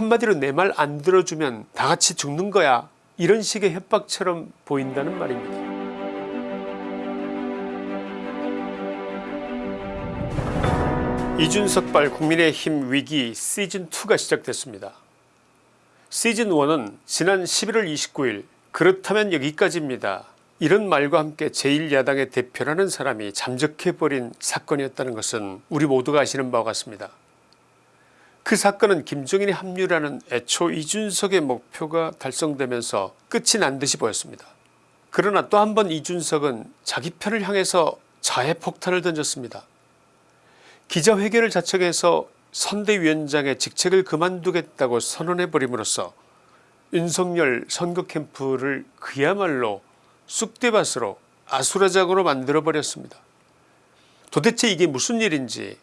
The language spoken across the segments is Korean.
한마디로 내 말 안 들어주면 다같이 죽는 거야 이런 식의 협박처럼 보인다는 말입니다. 이준석발 국민의힘 위기 시즌2가 시작됐습니다. 시즌1은 지난 11월 29일 그렇다면 여기까지입니다. 이런 말과 함께 제1야당의 대표라는 사람이 잠적해버린 사건이었다는 것은 우리 모두가 아시는 바와 같습니다. 그 사건은 김종인의 합류라는 애초 이준석의 목표가 달성되면서 끝이 난 듯이 보였습니다. 그러나 또 한 번 이준석은 자기 편을 향해서 자해폭탄을 던졌습니다. 기자회견을 자청해서 선대위원장의 직책을 그만두겠다고 선언해버림으로써 윤석열 선거 캠프를 그야말로 쑥대밭으로 아수라장으로 만들어버렸습니다. 도대체 이게 무슨 일인지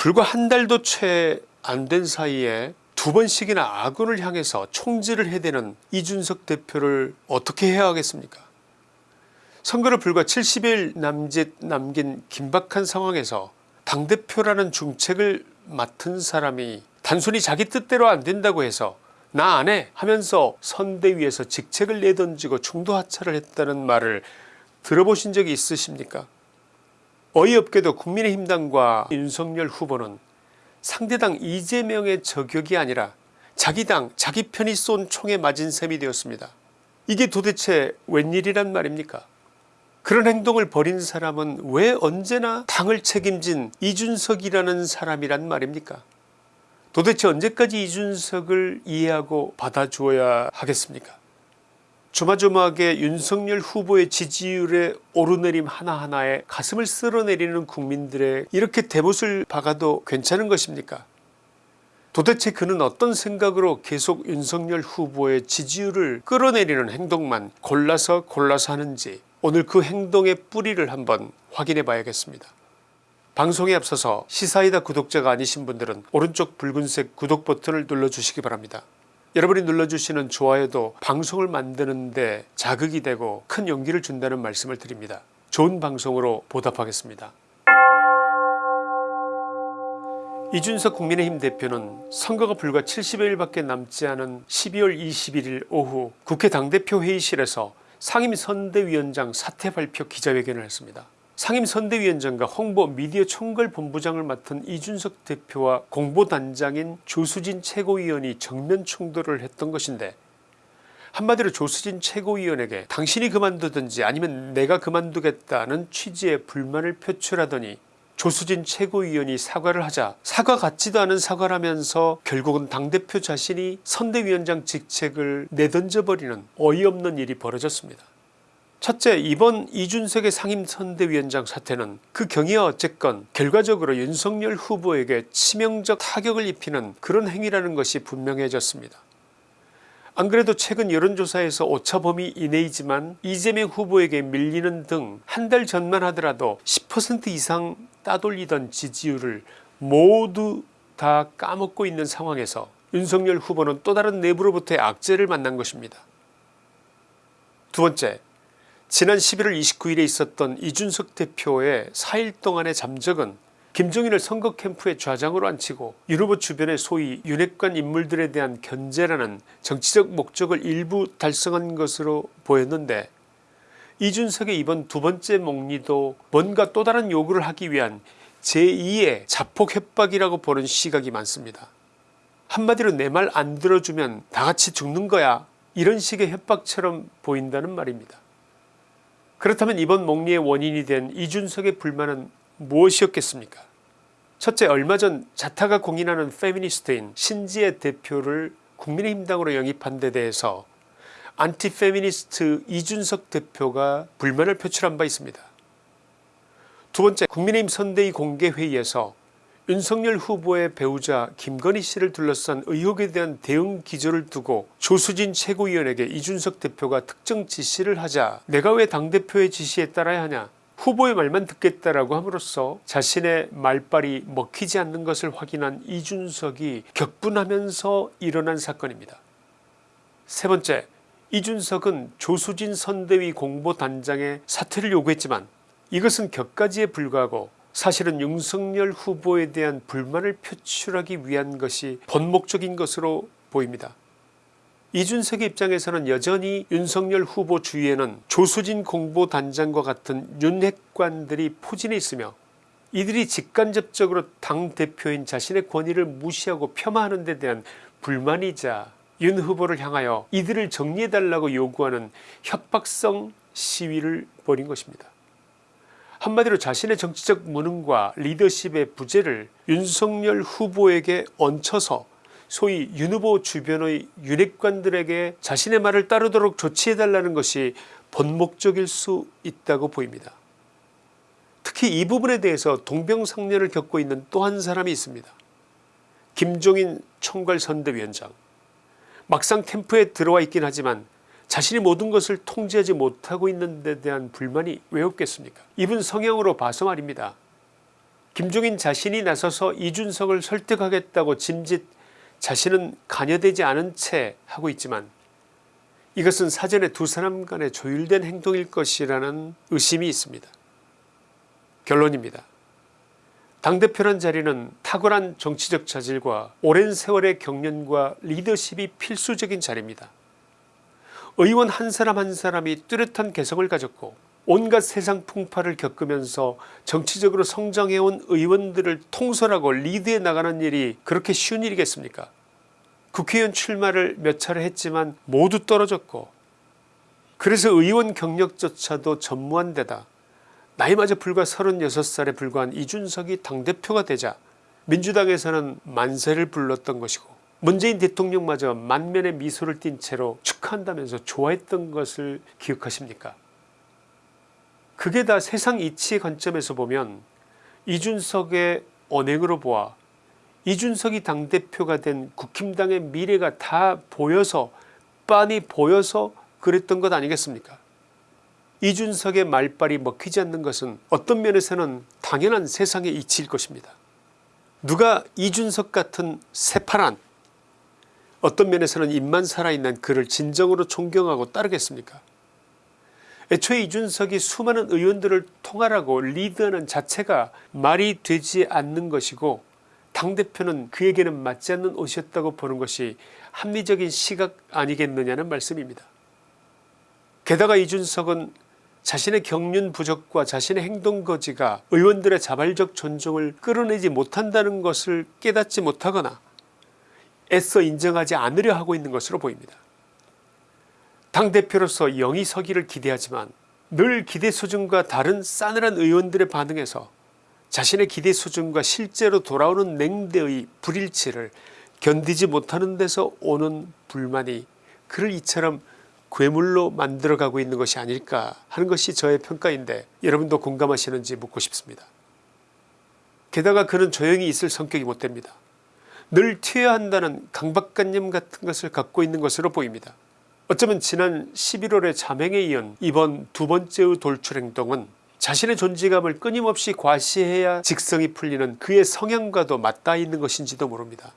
불과 한 달도 채 안 된 사이에 두 번씩이나 아군을 향해서 총질을 해대는 이준석 대표를 어떻게 해야 하겠습니까? 선거를 불과 70일 남짓 남긴 긴박한 상황에서 당대표라는 중책을 맡은 사람이 단순히 자기 뜻대로 안된다고 해서 나 안해 하면서 선대위에서 직책을 내던지고 중도하차를 했다는 말을 들어보신 적이 있으십니까 어이없게도 국민의힘당과 윤석열 후보는 상대당 이재명의 저격이 아니라 자기 당 자기 편이 쏜 총에 맞은 셈이 되었습니다. 이게 도대체 웬일이란 말입니까? 그런 행동을 벌인 사람은 왜 언제나 당을 책임진 이준석이라는 사람이란 말입니까? 도대체 언제까지 이준석을 이해하고 받아주어야 하겠습니까 조마조마하게 윤석열 후보의 지지율의 오르내림 하나하나에 가슴을 쓸어내리는 국민들의 이렇게 대못을 박아도 괜찮은 것입니까 도대체 그는 어떤 생각으로 계속 윤석열 후보의 지지율을 끌어내리는 행동만 골라서 골라서 하는지 오늘 그 행동의 뿌리를 한번 확인해 봐야겠습니다. 방송에 앞서서 시사이다 구독자가 아니신 분들은 오른쪽 붉은색 구독 버튼을 눌러주시기 바랍니다. 여러분이 눌러주시는 좋아요도 방송을 만드는 데 자극이 되고 큰 용기를 준다는 말씀을 드립니다. 좋은 방송으로 보답하겠습니다. 이준석 국민의힘 대표는 선거가 불과 70여일밖에 남지 않은 12월 21일 오후 국회 당대표 회의실에서 상임선대위원장 사퇴 발표 기자회견을 했습니다. 상임선대위원장과 홍보 미디어 총괄본부장을 맡은 이준석 대표와 공보단장인 조수진 최고위원이 정면 충돌을 했던 것인데 한마디로 조수진 최고위원에게 당신이 그만두든지 아니면 내가 그만두겠다는 취지의 불만을 표출하더니 조수진 최고위원이 사과를 하자 사과 같지도 않은 사과를 하면서 결국은 당대표 자신이 선대위원장 직책을 내던져버리는 어이없는 일이 벌어졌습니다. 첫째 이번 이준석의 상임선대위원장 사태는 그 경위와 어쨌건 결과적으로 윤석열 후보에게 치명적 타격을 입히는 그런 행위라는 것이 분명해졌습니다. 안 그래도 최근 여론조사에서 오차범위 이내이지만 이재명 후보에게 밀리는 등 한 달 전만 하더라도 10% 이상 따돌리던 지지율을 모두 다 까먹고 있는 상황에서 윤석열 후보는 또 다른 내부로부터의 악재를 만난 것입니다. 두 번째 지난 11월 29일에 있었던 이준석 대표의 4일 동안의 잠적은 김종인을 선거 캠프의 좌장으로 앉히고 윤 후보 주변의 소위 윤핵관 인물들에 대한 견제라는 정치적 목적을 일부 달성한 것으로 보였는데 이준석의 이번 두 번째 목리도 뭔가 또 다른 요구를 하기 위한 제2의 자폭 협박이라고 보는 시각이 많습니다. 한마디로 내 말 안 들어주면 다같이 죽는 거야 이런 식의 협박처럼 보인다는 말입니다. 그렇다면 이번 목리의 원인이 된 이준석의 불만은 무엇이었겠습니까 첫째 얼마 전 자타가 공인하는 페미니스트인 신지혜 대표를 국민의힘당으로 영입한 데 대해서 안티페미니스트 이준석 대표가 불만을 표출한 바 있습니다. 두 번째 국민의힘 선대위 공개회의에서 윤석열 후보의 배우자 김건희 씨를 둘러싼 의혹에 대한 대응 기조를 두고 조수진 최고위원에게 이준석 대표가 특정 지시를 하자 내가 왜 당대표의 지시에 따라야 하냐 후보의 말만 듣겠다라고 함으로써 자신의 말빨이 먹히지 않는 것을 확인한 이준석이 격분하면서 일어난 사건입니다. 세 번째 이준석은 조수진 선대위 공보단장의 사퇴를 요구했지만 이것은 격가지에 불과하고 사실은 윤석열 후보에 대한 불만을 표출하기 위한 것이 본목적인 것으로 보입니다. 이준석의 입장에서는 여전히 윤석열 후보 주위에는 조수진 공보단장과 같은 윤핵관들이 포진해 있으며 이들이 직간접적으로 당대표인 자신의 권위를 무시하고 폄하하는 데 대한 불만이자 윤 후보를 향하여 이들을 정리해달라고 요구하는 협박성 시위를 벌인 것입니다. 한마디로 자신의 정치적 무능과 리더십의 부재를 윤석열 후보에게 얹혀서 소위 윤 후보 주변의 윤핵관들에게 자신의 말을 따르도록 조치해달라는 것이 본목적일 수 있다고 보입니다. 특히 이 부분에 대해서 동병상련을 겪고 있는 또 한 사람이 있습니다. 김종인 총괄선대위원장 막상 캠프에 들어와 있긴 하지만 자신이 모든 것을 통제하지 못하고 있는 데 대한 불만이 왜 없겠습니까 이분 성향으로 봐서 말입니다. 김종인 자신이 나서서 이준석을 설득하겠다고 짐짓 자신은 관여되지 않은 채 하고 있지만 이것은 사전에 두 사람 간의 조율된 행동일 것이라는 의심이 있습니다. 결론입니다. 당대표란 자리는 탁월한 정치적 자질과 오랜 세월의 경륜과 리더십이 필수적인 자리입니다. 의원 한 사람 한 사람이 뚜렷한 개성을 가졌고 온갖 세상 풍파를 겪으면서 정치적으로 성장해온 의원들을 통솔하고 리드해 나가는 일이 그렇게 쉬운 일이겠습니까? 국회의원 출마를 몇 차례 했지만 모두 떨어졌고 그래서 의원 경력조차도 전무한 데다 나이마저 불과 36살에 불과한 이준석이 당대표가 되자 민주당에서는 만세를 불렀던 것이고 문재인 대통령마저 만면의 미소를 띤 채로 축하한다면서 좋아했던 것을 기억하십니까 그게 다 세상 이치의 관점에서 보면 이준석의 언행으로 보아 이준석이 당대표가 된 국힘당의 미래가 다 보여서 빤히 보여서 그랬던 것 아니겠습니까 이준석의 말빨이 먹히지 않는 것은 어떤 면에서는 당연한 세상의 이치일 것입니다. 누가 이준석 같은 새파란 어떤 면에서는 입만 살아있는 그를 진정으로 존경하고 따르겠습니까 애초에 이준석이 수많은 의원들을 통할하고 리드하는 자체가 말이 되지 않는 것이고 당대표는 그에게는 맞지 않는 옷이었다고 보는 것이 합리적인 시각 아니겠느냐는 말씀입니다. 게다가 이준석은 자신의 경륜 부족과 자신의 행동 거지가 의원들의 자발적 존중을 끌어내지 못한다는 것을 깨닫지 못하거나 애써 인정하지 않으려 하고 있는 것으로 보입니다. 당대표로서 영이 서기를 기대하지만 늘 기대 수준과 다른 싸늘한 의원들의 반응에서 자신의 기대 수준과 실제로 돌아오는 냉대의 불일치를 견디지 못하는 데서 오는 불만이 그를 이처럼 괴물로 만들어가고 있는 것이 아닐까 하는 것이 저의 평가인데 여러분도 공감하시는지 묻고 싶습니다. 게다가 그는 조용히 있을 성격이 못됩니다. 늘 튀어야 한다는 강박관념 같은 것을 갖고 있는 것으로 보입니다. 어쩌면 지난 11월의 자맹에 이은 이번 두 번째의 돌출 행동은 자신의 존재감을 끊임없이 과시해야 직성이 풀리는 그의 성향과도 맞닿아 있는 것인지도 모릅니다.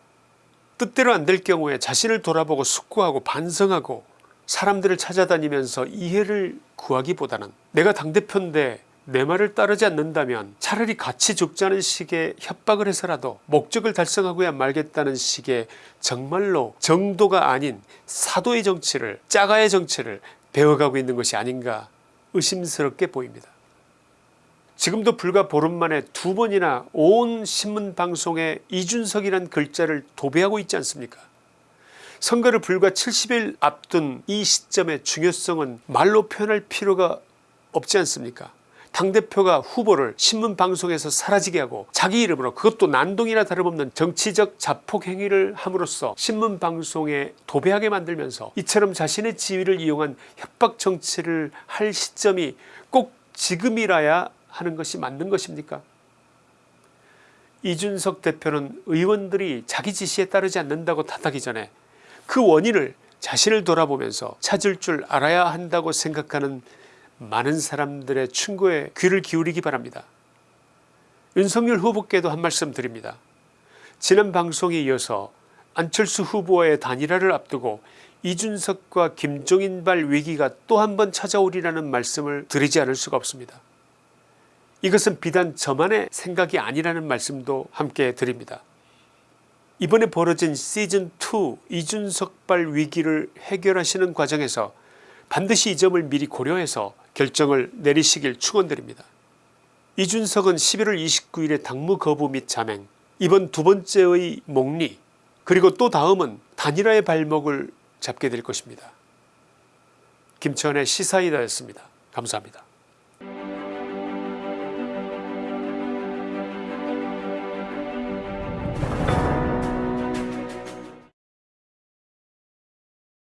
뜻대로 안 될 경우에 자신을 돌아보고 숙고하고 반성하고 사람들을 찾아다니면서 이해를 구하기보다는 내가 당대표인데 내 말을 따르지 않는다면 차라리 같이 죽자는 식의 협박을 해서라도 목적을 달성하고야 말겠다는 식의 정말로 정도가 아닌 사도의 정치를 짜가의 정치를 배워가고 있는 것이 아닌가 의심스럽게 보입니다. 지금도 불과 보름 만에 두 번이나 온 신문방송에 이준석이란 글자를 도배하고 있지 않습니까 선거를 불과 70일 앞둔 이 시점의 중요성은 말로 표현할 필요가 없지 않습니까 당대표가 후보를 신문 방송에서 사라지게 하고 자기 이름으로 그것도 난동이나 다름없는 정치적 자폭 행위를 함으로써 신문 방송에 도배하게 만들면서 이처럼 자신의 지위를 이용한 협박 정치를 할 시점이 꼭 지금이라야 하는 것이 맞는 것입니까? 이준석 대표는 의원들이 자기 지시에 따르지 않는다고 탓하기 전에 그 원인을 자신을 돌아보면서 찾을 줄 알아야 한다고 생각하는 많은 사람들의 충고에 귀를 기울이기 바랍니다. 윤석열 후보께도 한 말씀 드립니다. 지난 방송에 이어서 안철수 후보와의 단일화를 앞두고 이준석과 김종인발 위기가 또 한 번 찾아오리라는 말씀을 드리지 않을 수가 없습니다. 이것은 비단 저만의 생각이 아니라는 말씀도 함께 드립니다. 이번에 벌어진 시즌2 이준석발 위기를 해결하시는 과정에서 반드시 이 점을 미리 고려해서 결정을 내리시길 축원드립니다. 이준석은 11월 29일에 당무 거부 및 자맹 이번 두 번째의 목리 그리고 또 다음은 단일화의 발목을 잡게 될 것입니다. 김천의 시사이다였습니다. 감사합니다.